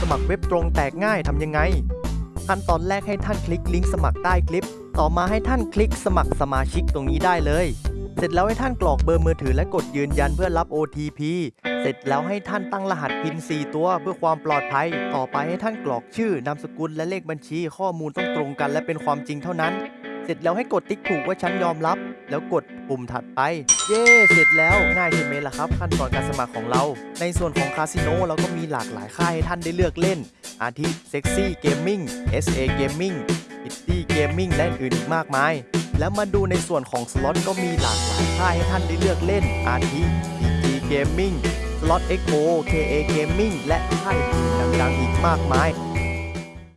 สมัครเว็บตรงแตกง่ายทำยังไง ขั้นตอนแรกให้ท่านคลิกลิงก์สมัครใต้คลิป ต่อมาให้ท่านคลิกสมัครสมาชิกตรงนี้ได้เลย เสร็จแล้วให้ท่านกรอกเบอร์มือถือและกดยืนยันเพื่อรับ OTP เสร็จแล้วให้ท่านตั้งรหัสพิน4ตัวเพื่อความปลอดภัย ต่อไปให้ท่านกรอกชื่อนามสกุลและเลขบัญชี ข้อมูลต้องตรงกันและเป็นความจริงเท่านั้น เสร็จแล้วให้กดติ๊กถูกว่าฉันยอมรับ แล้วกดปุ่มถัดไป เย้เสร็จแล้วง่ายใช่ไหมล่ะครับ ขั้นตอนการสมัครของเรา ในส่วนของคาสิโนเราก็มีหลากหลายค่ายให้ท่านได้เลือกเล่น อาทิ Sexy Gaming SA Gaming Pretty Gaming และอื่นอีกมากมาย แล้วมาดูในส่วนของสล็อตก็มีหลากหลายค่ายให้ท่านได้เลือกเล่น อาทิ DG Gaming Slot XO KA Gaming และค่ายอื่นดังๆอีกมากมาย